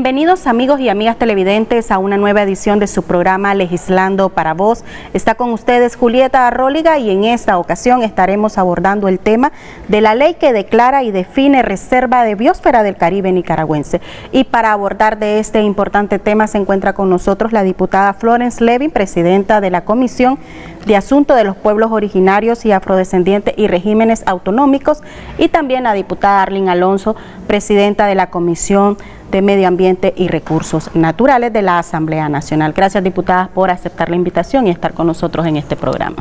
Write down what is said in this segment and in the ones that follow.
Bienvenidos amigos y amigas televidentes a una nueva edición de su programa Legislando para Vos. Está con ustedes Julieta Arróliga y en esta ocasión estaremos abordando el tema de la ley que declara y define Reserva de Biosfera del Caribe nicaragüense. Y para abordar de este importante tema se encuentra con nosotros la diputada Florence Levin, presidenta de la Comisión de Asuntos de los Pueblos Originarios y Afrodescendientes y Regímenes Autonómicos y también la diputada Arlene Alonso, presidenta de la Comisión de Medio Ambiente y Recursos Naturales de la Asamblea Nacional. Gracias, diputadas, por aceptar la invitación y estar con nosotros en este programa.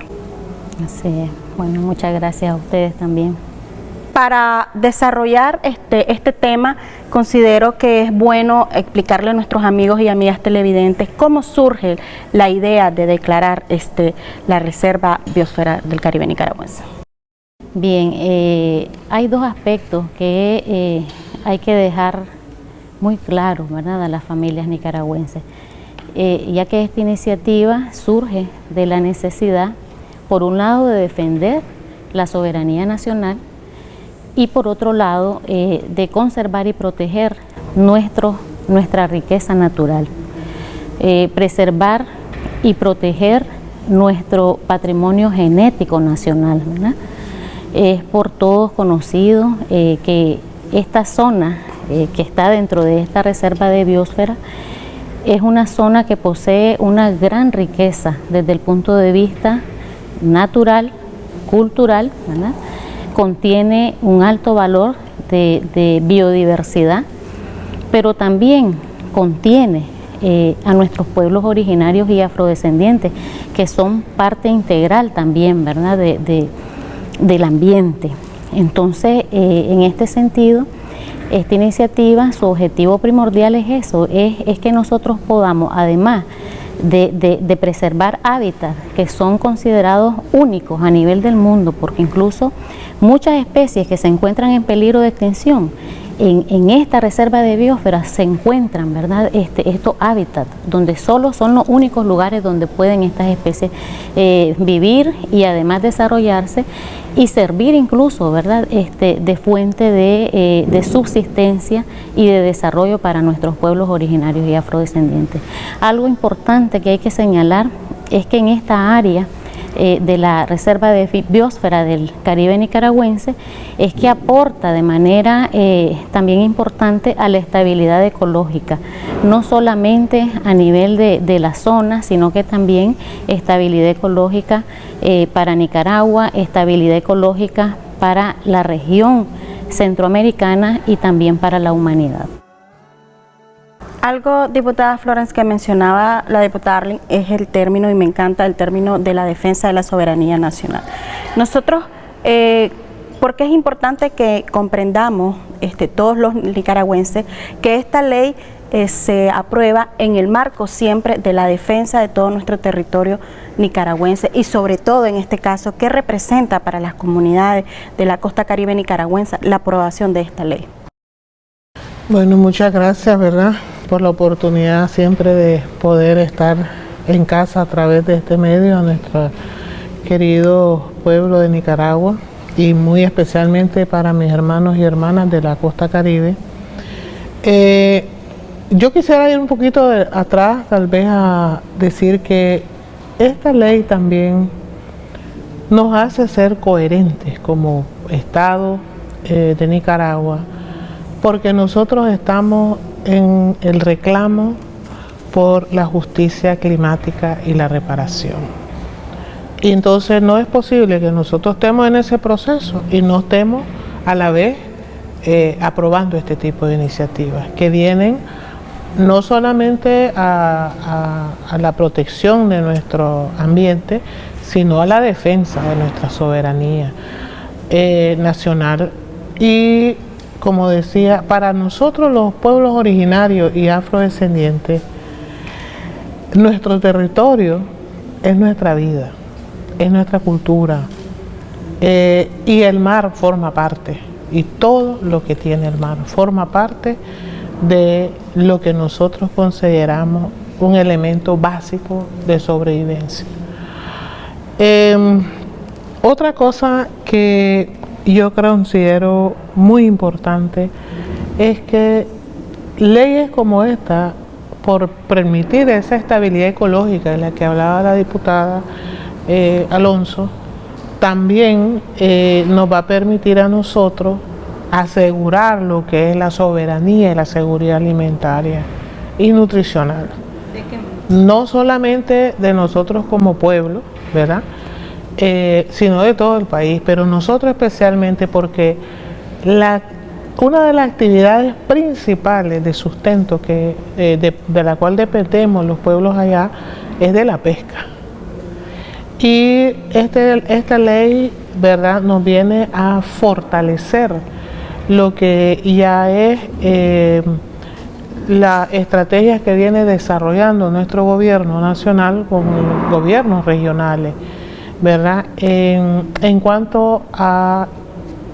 Así es. Bueno, muchas gracias a ustedes también. Para desarrollar este, este tema, considero que es bueno explicarle a nuestros amigos y amigas televidentes cómo surge la idea de declarar este, la Reserva Biosfera del Caribe Nicaragüense. Bien, eh, hay dos aspectos que eh, hay que dejar muy claro ¿verdad? a las familias nicaragüenses, eh, ya que esta iniciativa surge de la necesidad, por un lado, de defender la soberanía nacional y por otro lado, eh, de conservar y proteger nuestro, nuestra riqueza natural, eh, preservar y proteger nuestro patrimonio genético nacional. Es por todos conocido que esta zona eh, que está dentro de esta reserva de biosfera, es una zona que posee una gran riqueza desde el punto de vista natural, cultural, contiene un alto valor de, biodiversidad, pero también contiene eh, a nuestros pueblos originarios y afrodescendientes, que son parte integral también ¿verdad? del ambiente. Entonces, eh, en este sentido, esta iniciativa, su objetivo primordial es eso, es, que nosotros podamos, además de, preservar hábitats que son considerados únicos a nivel del mundo, porque incluso muchas especies que se encuentran en peligro de extinción, en, esta reserva de biosfera se encuentran ¿verdad? Este, estos hábitats, donde solo son los únicos lugares donde pueden estas especies eh, vivir y además desarrollarse y servir incluso ¿verdad? Este, de fuente eh, de, subsistencia y de desarrollo para nuestros pueblos originarios y afrodescendientes. Algo importante que hay que señalar es que en esta área eh, de la Reserva de Biosfera del Caribe nicaragüense es que aporta de manera eh, también importante a la estabilidad ecológica, no solamente a nivel de, la zona, sino que también estabilidad ecológica eh, para Nicaragua, estabilidad ecológica para la región centroamericana y también para la humanidad. Algo, diputada Florence, que mencionaba la diputada Arling, es el término, y me encanta el término de la defensa de la soberanía nacional. Nosotros, eh, porque es importante que comprendamos, este, todos los nicaragüenses, que esta ley eh, se aprueba en el marco siempre de la defensa de todo nuestro territorio nicaragüense y sobre todo en este caso, ¿qué representa para las comunidades de la costa caribe nicaragüense la aprobación de esta ley? Bueno, muchas gracias, ¿verdad? Por la oportunidad siempre de poder estar en casa a través de este medio a nuestro querido pueblo de Nicaragua y muy especialmente para mis hermanos y hermanas de la costa caribe. Eh, yo quisiera ir un poquito atrás, tal vez a decir que esta ley también nos hace ser coherentes como Estado eh, de Nicaragua, porque nosotros estamos en el reclamo por la justicia climática y la reparación. Y entonces no es posible que nosotros estemos en ese proceso y no estemos a la vez eh, aprobando este tipo de iniciativas que vienen no solamente a, la protección de nuestro ambiente, sino a la defensa de nuestra soberanía eh, nacional y como decía, para nosotros los pueblos originarios y afrodescendientes, nuestro territorio es nuestra vida, es nuestra cultura eh, y el mar forma parte y todo lo que tiene el mar forma parte de lo que nosotros consideramos un elemento básico de sobrevivencia. Em, otra cosa que yo considero muy importante es que leyes como esta, por permitir esa estabilidad ecológica de la que hablaba la diputada eh, Alonso, también eh, nos va a permitir a nosotros asegurar lo que es la soberanía y la seguridad alimentaria y nutricional. No solamente de nosotros como pueblo, ¿verdad? Eh, sino de todo el país, pero nosotros especialmente porque una de las actividades principales de sustento que, eh, de, la cual dependemos los pueblos allá es de la pesca. Y este, esta ley ¿verdad? nos viene a fortalecer lo que ya es eh, la estrategia que viene desarrollando nuestro gobierno nacional con gobiernos regionales, ¿verdad? En, cuanto a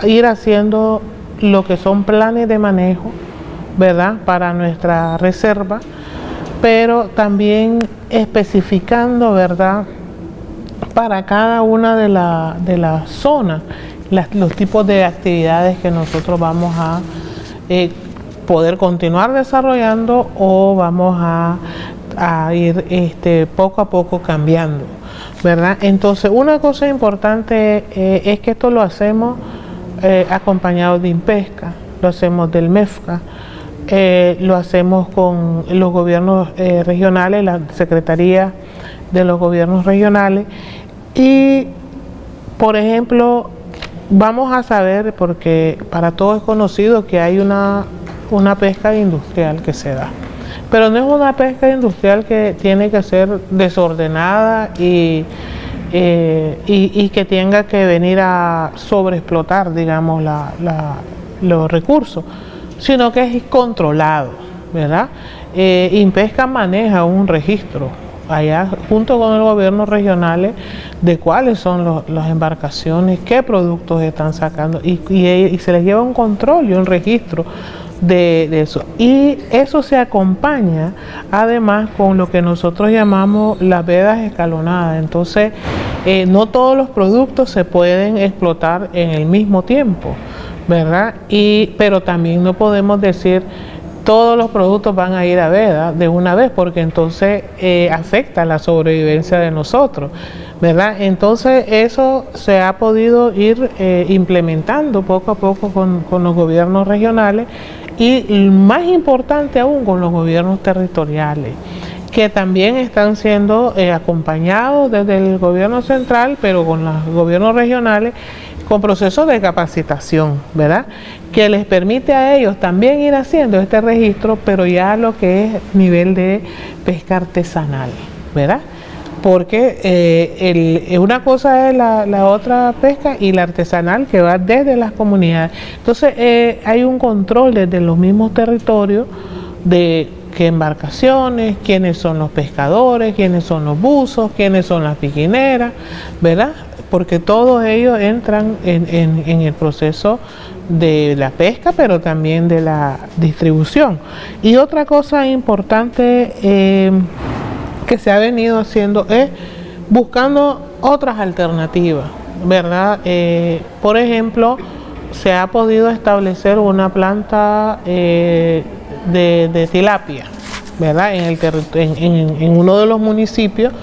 ir haciendo lo que son planes de manejo, ¿verdad? Para nuestra reserva, pero también especificando, ¿verdad? Para cada una de las de las zonas los tipos de actividades que nosotros vamos a eh, poder continuar desarrollando o vamos a, ir este, poco a poco cambiando, Entonces, una cosa importante eh, es que esto lo hacemos eh, acompañado de INPESCA, lo hacemos del MEFCA, lo hacemos con los gobiernos regionales, la Secretaría de los Gobiernos Regionales y, por ejemplo, vamos a saber, porque para todos es conocido que hay una, una pesca industrial que se da. Pero no es una pesca industrial que tiene que ser desordenada y, eh, y, que tenga que venir a sobreexplotar, digamos, los recursos, sino que es controlado, ¿verdad? Eh, Impesca maneja un registro allá junto con el gobierno regionales de cuáles son las embarcaciones, qué productos están sacando y, se les lleva un control y un registro de, eso. Y eso se acompaña además con lo que nosotros llamamos las vedas escalonadas. Entonces, eh, no todos los productos se pueden explotar en el mismo tiempo, ¿verdad? Y, pero también no podemos decir todos los productos van a ir a veda de una vez porque entonces eh, afecta la sobrevivencia de nosotros, ¿verdad? Entonces eso se ha podido ir eh, implementando poco a poco con, los gobiernos regionales y más importante aún con los gobiernos territoriales que también están siendo eh, acompañados desde el gobierno central, pero con los gobiernos regionales con procesos de capacitación, ¿verdad? Que les permite a ellos también ir haciendo este registro, pero ya lo que es nivel de pesca artesanal, ¿verdad? Porque eh, eh, una cosa es la, otra pesca y la artesanal que va desde las comunidades. Entonces eh, hay un control desde los mismos territorios de qué embarcaciones, quiénes son los pescadores, quiénes son los buzos, quiénes son las piquineras, ¿verdad? porque todos ellos entran en, el proceso de la pesca, pero también de la distribución. Y otra cosa importante eh, que se ha venido haciendo es buscando otras alternativas, ¿verdad? Eh, por ejemplo, se ha podido establecer una planta eh, de, tilapia, ¿verdad? En, el en uno de los municipios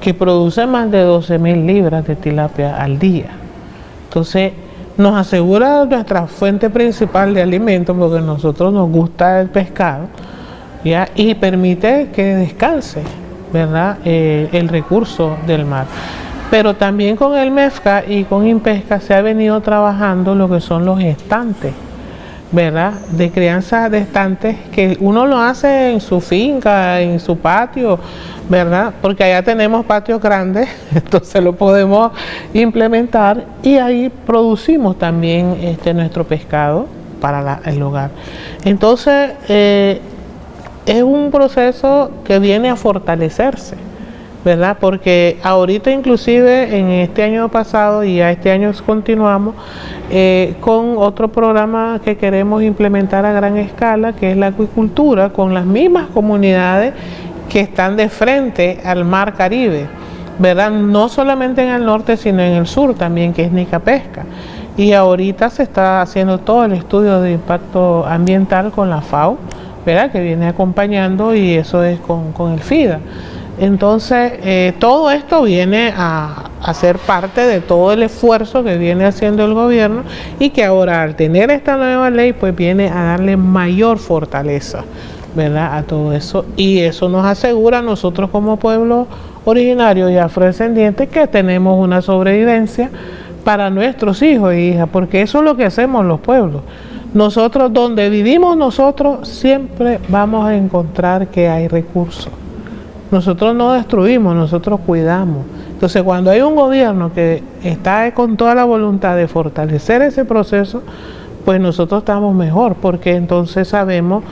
que produce más de 12 mil libras de tilapia al día. Entonces, nos asegura nuestra fuente principal de alimento, porque a nosotros nos gusta el pescado, ¿ya? y permite que descanse ¿verdad? Eh, el recurso del mar. Pero también con el MEFCA y con Impesca se ha venido trabajando lo que son los estantes, ¿verdad? De crianza de estantes que uno lo hace en su finca, en su patio, ¿verdad? Porque allá tenemos patios grandes, entonces lo podemos implementar y ahí producimos también este, nuestro pescado para el hogar. Entonces, eh, es un proceso que viene a fortalecerse, ¿verdad? Porque ahorita inclusive en este año pasado y a este año continuamos eh, con otro programa que queremos implementar a gran escala, que es la acuicultura, con las mismas comunidades que están de frente al mar Caribe, ¿verdad? No solamente en el norte, sino en el sur también, que es Nica Pesca. Y ahorita se está haciendo todo el estudio de impacto ambiental con la FAO, que viene acompañando y eso es con, el FIDA. Entonces, eh, todo esto viene a, a, ser parte de todo el esfuerzo que viene haciendo el gobierno y que ahora al tener esta nueva ley, pues viene a darle mayor fortaleza. ¿verdad? a todo eso y eso nos asegura a nosotros como pueblo originario y afrodescendiente que tenemos una sobrevivencia para nuestros hijos e hijas, porque eso es lo que hacemos los pueblos. Nosotros, donde vivimos nosotros, siempre vamos a encontrar que hay recursos. Nosotros no destruimos, nosotros cuidamos. Entonces, cuando hay un gobierno que está con toda la voluntad de fortalecer ese proceso, pues nosotros estamos mejor, porque entonces sabemos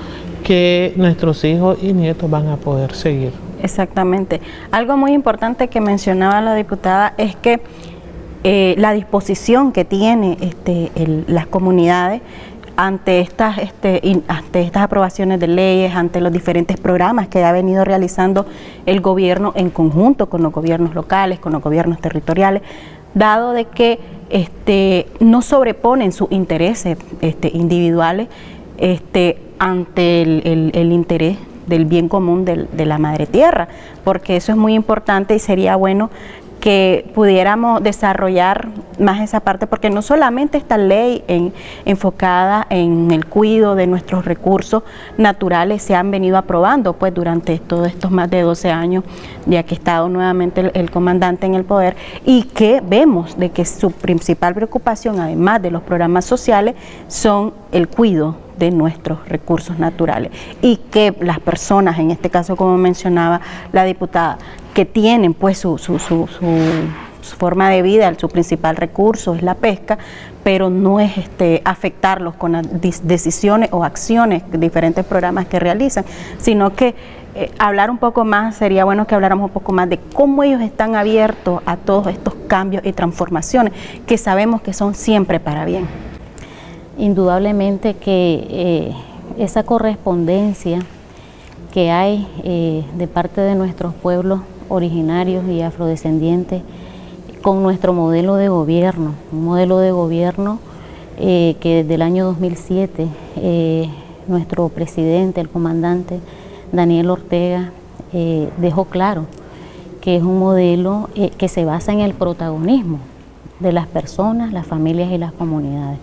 que nuestros hijos y nietos van a poder seguir. Exactamente. Algo muy importante que mencionaba la diputada es que eh, la disposición que tiene este, las comunidades ante estas, este, ante estas aprobaciones de leyes, ante los diferentes programas que ha venido realizando el gobierno en conjunto con los gobiernos locales, con los gobiernos territoriales, dado de que este, no sobreponen sus intereses este, individuales este, ante el, interés del bien común de la madre tierra, porque eso es muy importante y sería bueno que pudiéramos desarrollar más esa parte, porque no solamente esta ley enfocada en el cuidado de nuestros recursos naturales se han venido aprobando pues durante todos estos más de 12 años, ya que ha estado nuevamente el, comandante en el poder, y que vemos de que su principal preocupación, además de los programas sociales, son el cuidado de nuestros recursos naturales y que las personas, en este caso como mencionaba la diputada, que tienen pues su, su, su, forma de vida, su principal recurso es la pesca, pero no es este, afectarlos con decisiones o acciones, diferentes programas que realizan, sino que eh, hablar un poco más, sería bueno que habláramos un poco más de cómo ellos están abiertos a todos estos cambios y transformaciones que sabemos que son siempre para bien. Indudablemente que eh, esa correspondencia que hay eh, de parte de nuestros pueblos originarios y afrodescendientes con nuestro modelo de gobierno, un modelo de gobierno eh, que desde el año 2007 eh, nuestro presidente, el comandante Daniel Ortega, dejó claro que es un modelo que se basa en el protagonismo de las personas, las familias y las comunidades.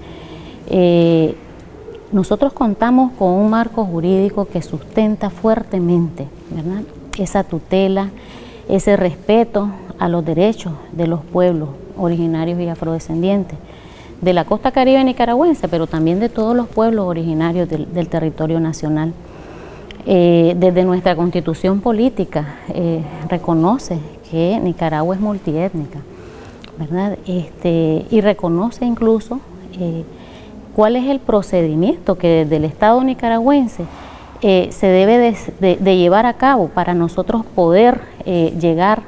Nosotros contamos con un marco jurídico que sustenta fuertemente esa tutela, ese respeto a los derechos de los pueblos originarios y afrodescendientes de la costa caribe nicaragüense, pero también de todos los pueblos originarios del, territorio nacional. Eh, desde nuestra constitución política eh, reconoce que Nicaragua es multiétnica, ¿verdad? Este, y reconoce incluso eh, cuál es el procedimiento que desde el Estado nicaragüense se debe de, llevar a cabo para nosotros poder llegar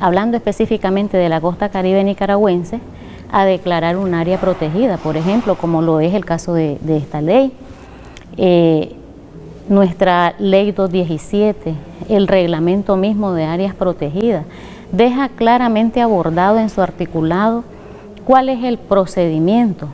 hablando específicamente de la costa caribe nicaragüense, a declarar un área protegida, por ejemplo, como lo es el caso de, esta ley. Eh, nuestra ley 217, el reglamento mismo de áreas protegidas, deja claramente abordado en su articulado cuál es el procedimiento,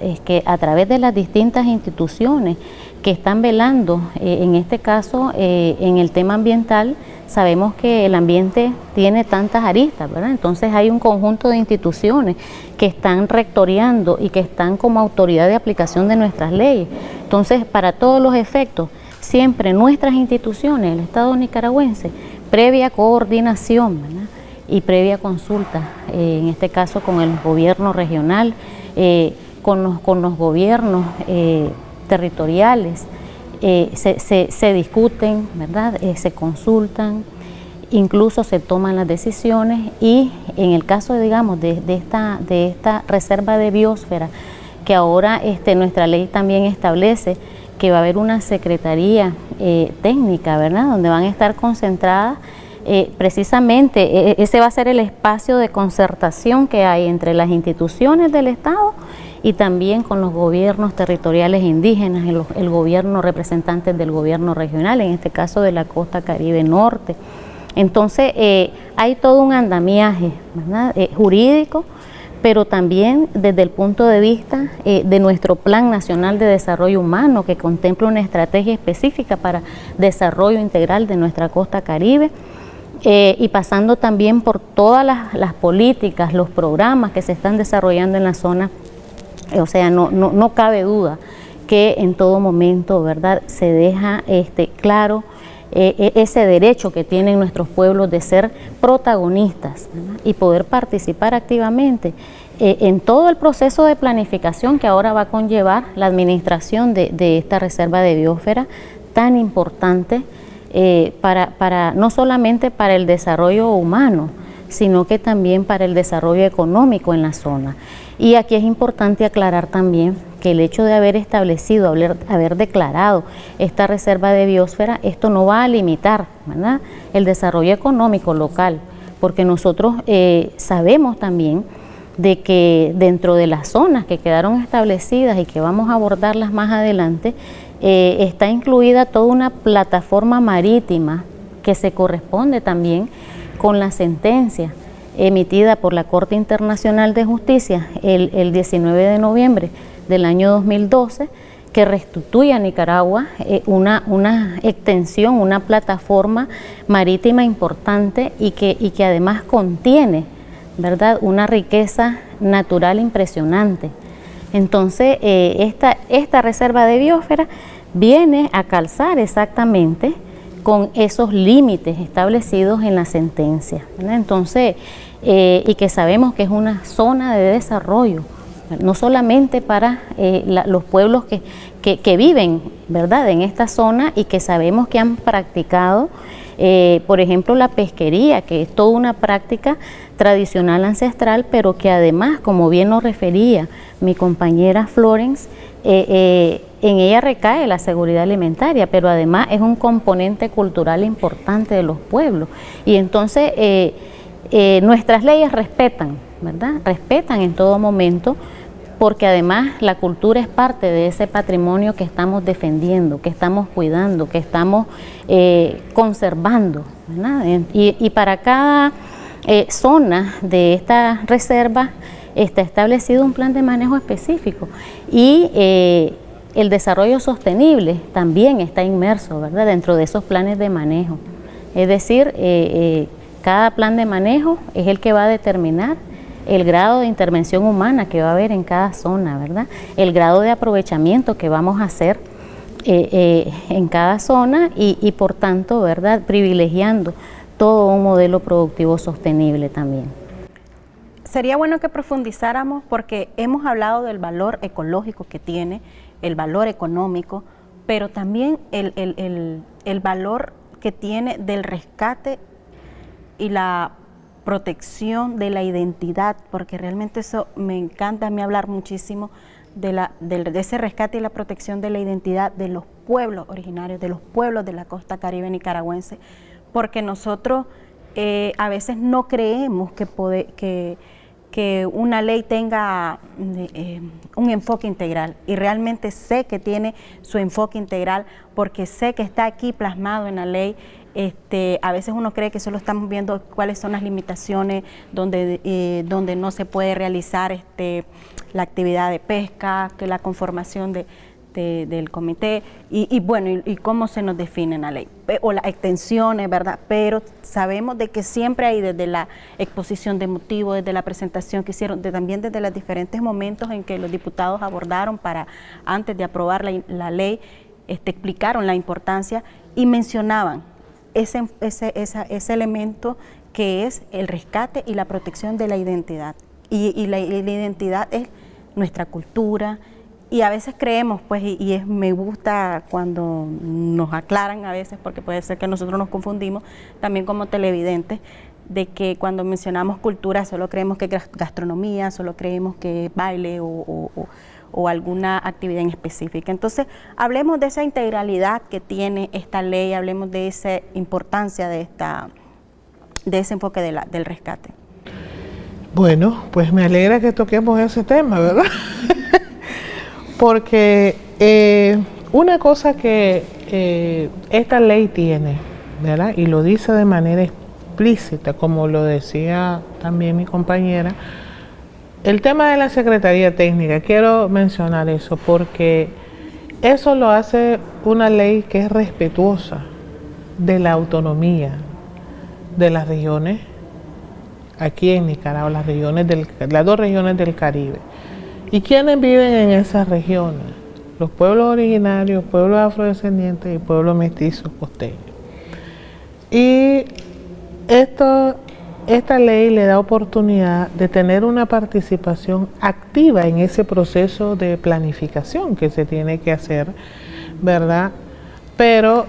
es que a través de las distintas instituciones que están velando, eh, en este caso eh, en el tema ambiental, sabemos que el ambiente tiene tantas aristas, ¿verdad? Entonces hay un conjunto de instituciones que están rectoreando y que están como autoridad de aplicación de nuestras leyes. Entonces, para todos los efectos, siempre nuestras instituciones, el Estado nicaragüense, previa coordinación y previa consulta, eh, en este caso con el gobierno regional, con, los, con, los, gobiernos eh, territoriales, eh, se, discuten, ¿verdad? Eh, se consultan, incluso se toman las decisiones y en el caso, digamos, de, esta, de esta reserva de biosfera, que ahora este, nuestra ley también establece que va a haber una secretaría técnica, ¿verdad?, donde van a estar concentradas precisamente, e, e, ese va a ser el espacio de concertación que hay entre las instituciones del Estado y también con los gobiernos territoriales indígenas, el, gobierno representante del gobierno regional, en este caso de la costa caribe norte. Entonces eh, hay todo un andamiaje eh, jurídico pero también desde el punto de vista eh, de nuestro Plan Nacional de Desarrollo Humano, que contempla una estrategia específica para desarrollo integral de nuestra costa caribe, y pasando también por todas las, políticas, los programas que se están desarrollando en la zona, o sea, no, no, cabe duda que en todo momento, ¿verdad?, se deja este, claro eh, e, ese derecho que tienen nuestros pueblos de ser protagonistas y poder participar activamente eh, en todo el proceso de planificación que ahora va a conllevar la administración de, esta reserva de biosfera tan importante eh, para, para, no solamente para el desarrollo humano, sino que también para el desarrollo económico en la zona. Y aquí es importante aclarar también que el hecho de haber establecido, haber, declarado esta reserva de biosfera, esto no va a limitar el desarrollo económico local, porque nosotros eh, sabemos también de que dentro de las zonas que quedaron establecidas y que vamos a abordarlas más adelante, eh, está incluida toda una plataforma marítima que se corresponde también con la sentencia emitida por la Corte Internacional de Justicia el, el 19 de noviembre del año 2012 que restituye a Nicaragua eh, una, una, extensión, una plataforma marítima importante y que, y que además contiene ¿verdad? una riqueza natural impresionante. Entonces, eh, esta, esta reserva de biosfera viene a calzar exactamente con esos límites establecidos en la sentencia. Entonces, eh, y que sabemos que es una zona de desarrollo, no solamente para eh, los pueblos que, que, viven ¿verdad? en esta zona y que sabemos que han practicado, eh, por ejemplo, la pesquería, que es toda una práctica tradicional ancestral, pero que además, como bien nos refería mi compañera Florence, en ella recae la seguridad alimentaria, pero además es un componente cultural importante de los pueblos. Y entonces nuestras leyes respetan, ¿verdad? Respetan en todo momento porque además la cultura es parte de ese patrimonio que estamos defendiendo, que estamos cuidando, que estamos eh, conservando. Y, para cada eh, zona de esta reserva está establecido un plan de manejo específico y eh, el desarrollo sostenible también está inmerso ¿verdad? dentro de esos planes de manejo. Es decir, cada plan de manejo es el que va a determinar el grado de intervención humana que va a haber en cada zona, ¿verdad? El grado de aprovechamiento que vamos a hacer eh, eh, en cada zona y, por tanto, ¿verdad? Privilegiando todo un modelo productivo sostenible también. Sería bueno que profundizáramos porque hemos hablado del valor ecológico que tiene, el valor económico, pero también el, el valor que tiene del rescate y la protección de la identidad, porque realmente eso me encanta a mí hablar muchísimo de, la, de, ese rescate y la protección de la identidad de los pueblos originarios, de los pueblos de la costa caribe nicaragüense, porque nosotros eh, a veces no creemos que, que, una ley tenga eh, un enfoque integral. Y realmente sé que tiene su enfoque integral porque sé que está aquí plasmado en la ley este, a veces uno cree que solo estamos viendo cuáles son las limitaciones donde, eh, donde no se puede realizar este, la actividad de pesca, que la conformación de, del comité y, bueno, y, cómo se nos define la ley, o las extensiones, ¿verdad? Pero sabemos de que siempre hay desde la exposición de motivos, desde la presentación que hicieron, también desde los diferentes momentos en que los diputados abordaron para, antes de aprobar la, la ley, este, explicaron la importancia y mencionaban ese, ese, ese elemento que es el rescate y la protección de la identidad. Y, la, identidad es nuestra cultura, y a veces creemos, pues, y, es, me gusta cuando nos aclaran a veces, porque puede ser que nosotros nos confundimos, también como televidentes, de que cuando mencionamos cultura solo creemos que gastronomía, solo creemos que baile o o alguna actividad en específica. Entonces, hablemos de esa integralidad que tiene esta ley, hablemos de esa importancia de, esta, de ese enfoque de del rescate. Bueno, pues me alegra que toquemos ese tema, ¿verdad? Porque eh, una cosa que eh, esta ley tiene, ¿verdad? Y lo dice de manera explícita, como lo decía también mi compañera, el tema de la Secretaría Técnica, quiero mencionar eso porque eso lo hace una ley que es respetuosa de la autonomía de las regiones, aquí en Nicaragua, las, regiones del, las dos regiones del Caribe. ¿Y quiénes viven en esas regiones? Los pueblos originarios, pueblos afrodescendientes y pueblos mestizos costeños. Y esto esta ley le da oportunidad de tener una participación activa en ese proceso de planificación que se tiene que hacer, ¿verdad? Pero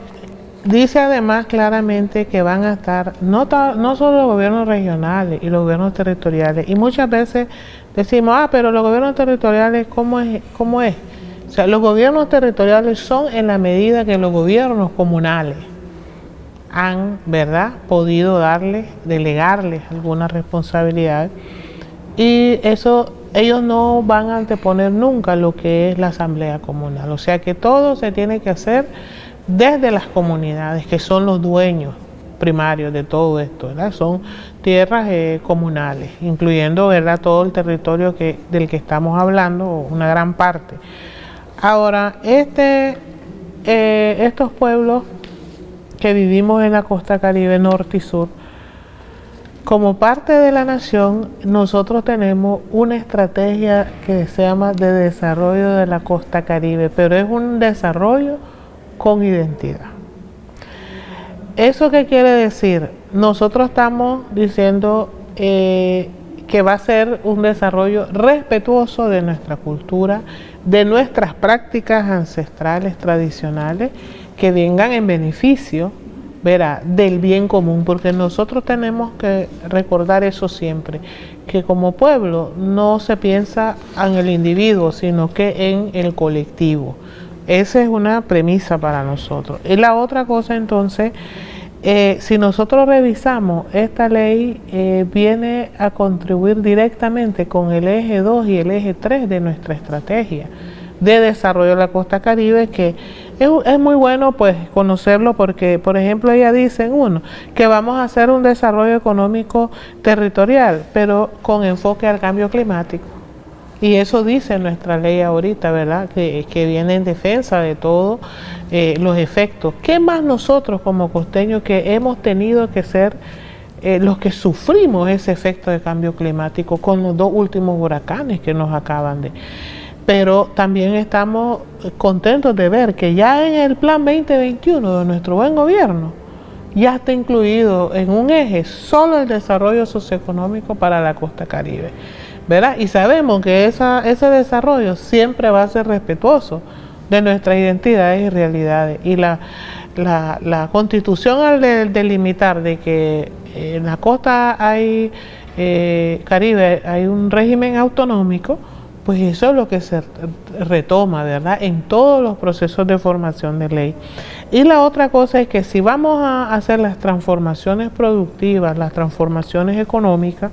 dice además claramente que van a estar no, solo los gobiernos regionales y los gobiernos territoriales, y muchas veces decimos, ah, pero los gobiernos territoriales, ¿cómo es? ¿Cómo es? O sea, los gobiernos territoriales son en la medida que los gobiernos comunales han, ¿verdad?, podido darle, delegarles alguna responsabilidad y eso ellos no van a anteponer nunca lo que es la asamblea comunal, o sea que todo se tiene que hacer desde las comunidades que son los dueños primarios de todo esto, ¿verdad? Son tierras eh, comunales, incluyendo, ¿verdad?, todo el territorio que, del que estamos hablando, una gran parte. Ahora, este, eh, estos pueblos que vivimos en la costa caribe norte y sur, como parte de la nación, nosotros tenemos una estrategia que se llama de desarrollo de la costa caribe, pero es un desarrollo con identidad. ¿Eso qué quiere decir? Nosotros estamos diciendo eh, que va a ser un desarrollo respetuoso de nuestra cultura, de nuestras prácticas ancestrales tradicionales que vengan en beneficio verá, del bien común, porque nosotros tenemos que recordar eso siempre, que como pueblo no se piensa en el individuo, sino que en el colectivo. Esa es una premisa para nosotros. Y la otra cosa entonces, eh, si nosotros revisamos, esta ley eh, viene a contribuir directamente con el eje 2 y el eje 3 de nuestra estrategia de desarrollo de la costa caribe que es, muy bueno pues conocerlo porque por ejemplo ella dice uno que vamos a hacer un desarrollo económico territorial pero con enfoque al cambio climático y eso dice nuestra ley ahorita, ¿verdad? Que, viene en defensa de todos eh, los efectos. ¿Qué más nosotros como costeños que hemos tenido que ser eh, los que sufrimos ese efecto de cambio climático con los dos últimos huracanes que nos acaban de pero también estamos contentos de ver que ya en el plan 2021 de nuestro buen gobierno ya está incluido en un eje solo el desarrollo socioeconómico para la costa caribe. ¿verdad? Y sabemos que ese desarrollo siempre va a ser respetuoso de nuestras identidades y realidades. Y la, constitución al delimitar de que en la costa hay eh, caribe hay un régimen autonómico, pues eso es lo que se retoma, ¿verdad? En todos los procesos de formación de ley. Y la otra cosa es que si vamos a hacer las transformaciones productivas, las transformaciones económicas,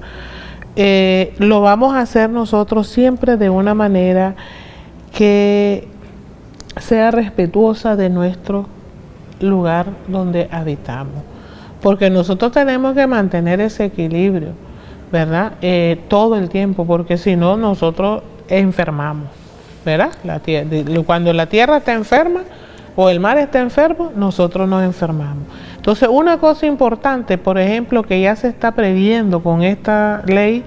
eh, lo vamos a hacer nosotros siempre de una manera que sea respetuosa de nuestro lugar donde habitamos. Porque nosotros tenemos que mantener ese equilibrio, ¿verdad? Eh, todo el tiempo, porque si no, nosotros enfermamos, ¿verdad? La cuando la tierra está enferma o el mar está enfermo, nosotros nos enfermamos. Entonces, una cosa importante, por ejemplo, que ya se está previendo con esta ley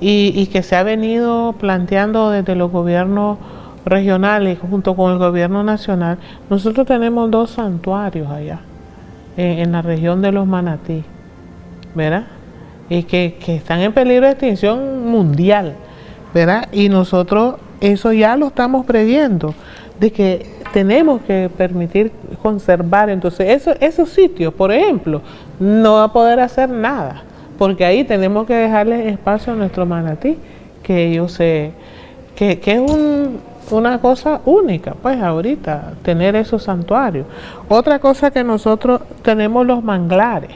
y, que se ha venido planteando desde los gobiernos regionales junto con el gobierno nacional, nosotros tenemos dos santuarios allá, en, la región de los manatí, ¿verdad? Y que están en peligro de extinción mundial. Y nosotros eso ya lo estamos previendo, de que tenemos que permitir conservar. Entonces, eso, esos sitios, por ejemplo, no va a poder hacer nada, porque ahí tenemos que dejarles espacio a nuestro manatí, que ellos se, que, que es un, una cosa única, pues ahorita, tener esos santuarios. Otra cosa que nosotros tenemos los manglares,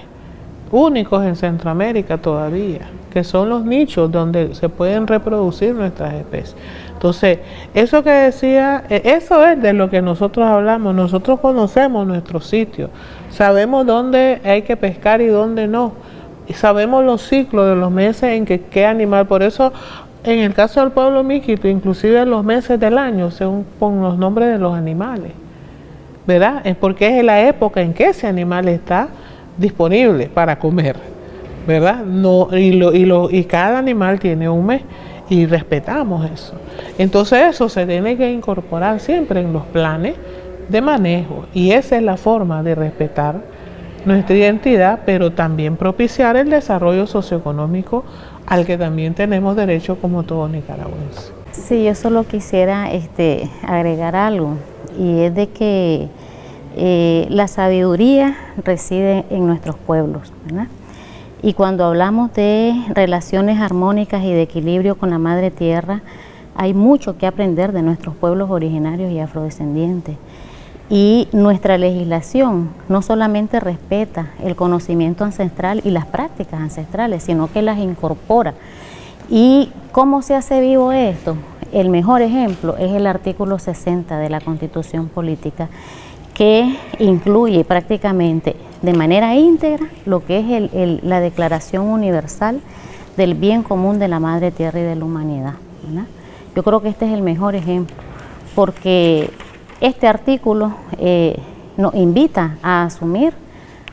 únicos en Centroamérica todavía que son los nichos donde se pueden reproducir nuestras especies. Entonces, eso que decía, e, eso es de lo que nosotros hablamos. Nosotros conocemos nuestros sitios, sabemos dónde hay que pescar y dónde no. Y sabemos los ciclos de los meses en que qué animal. Por eso en el caso del pueblo miquito, inclusive los meses del año, según con los nombres de los animales, ¿verdad? Es porque es la época en que ese animal está disponible para comer, ¿verdad? No, y, lo, y, lo, y cada animal tiene un mes y respetamos eso. Entonces eso se tiene que incorporar siempre en los planes de manejo y esa es la forma de respetar nuestra identidad, pero también propiciar el desarrollo socioeconómico al que también tenemos derecho como todo nicaragüense. Sí, yo solo quisiera este, agregar algo y es de que eh, la sabiduría reside en nuestros pueblos, ¿verdad? Y cuando hablamos de relaciones armónicas y de equilibrio con la Madre Tierra, hay mucho que aprender de nuestros pueblos originarios y afrodescendientes. Y nuestra legislación no solamente respeta el conocimiento ancestral y las prácticas ancestrales, sino que las incorpora. ¿Y cómo se hace vivo esto? El mejor ejemplo es el artículo 60 de la Constitución Política, que incluye prácticamente de manera íntegra lo que es la Declaración Universal del Bien Común de la Madre Tierra y de la Humanidad. Yo creo que este es el mejor ejemplo, porque este artículo eh, nos invita a asumir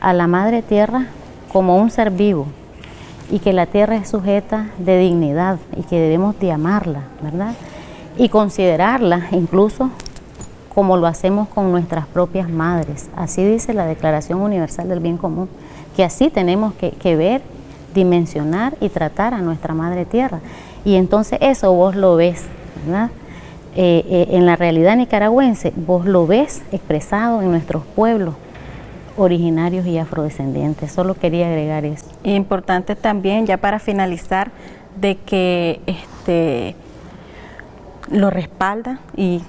a la Madre Tierra como un ser vivo y que la tierra es sujeta de dignidad y que debemos de amarla, ¿verdad? Y considerarla incluso como lo hacemos con nuestras propias madres. Así dice la Declaración Universal del Bien Común, que así tenemos que, ver, dimensionar y tratar a nuestra Madre Tierra. Y entonces eso vos lo ves, ¿verdad? Eh, eh, en la realidad nicaragüense, vos lo ves expresado en nuestros pueblos originarios y afrodescendientes. Solo quería agregar eso. Importante también, ya para finalizar, de que este, lo respalda y,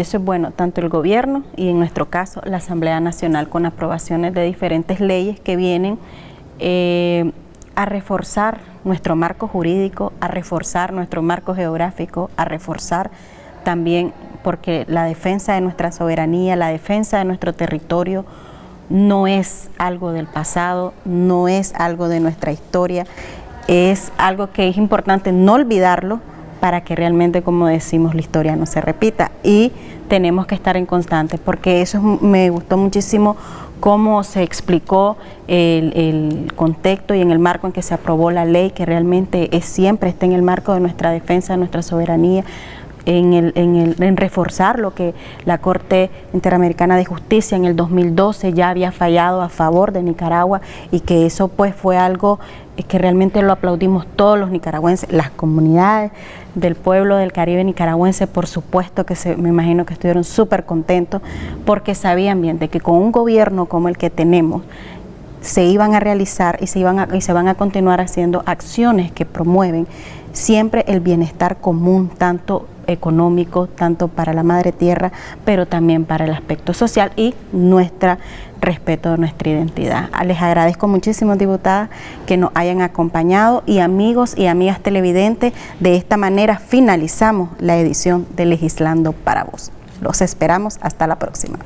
eso es bueno, tanto el gobierno y en nuestro caso la Asamblea Nacional con aprobaciones de diferentes leyes que vienen eh, a reforzar nuestro marco jurídico, a reforzar nuestro marco geográfico, a reforzar también porque la defensa de nuestra soberanía, la defensa de nuestro territorio no es algo del pasado, no es algo de nuestra historia, es algo que es importante no olvidarlo para que realmente, como decimos, la historia no se repita. Y tenemos que estar en constante, porque eso me gustó muchísimo cómo se explicó el, el, contexto y en el marco en que se aprobó la ley, que realmente es siempre está en el marco de nuestra defensa, de nuestra soberanía, en, el, en, el, en, reforzar lo que la Corte Interamericana de Justicia en el 2012 ya había fallado a favor de Nicaragua y que eso pues fue algo que realmente lo aplaudimos todos los nicaragüenses, las comunidades del pueblo del Caribe nicaragüense, por supuesto que se, me imagino que estuvieron súper contentos porque sabían bien de que con un gobierno como el que tenemos, se iban a realizar y se, iban a, y se van a continuar haciendo acciones que promueven siempre el bienestar común, tanto económico, tanto para la madre tierra, pero también para el aspecto social y nuestro respeto de nuestra identidad. Les agradezco muchísimo, diputadas, que nos hayan acompañado y amigos y amigas televidentes, de esta manera finalizamos la edición de Legislando para Vos. Los esperamos hasta la próxima.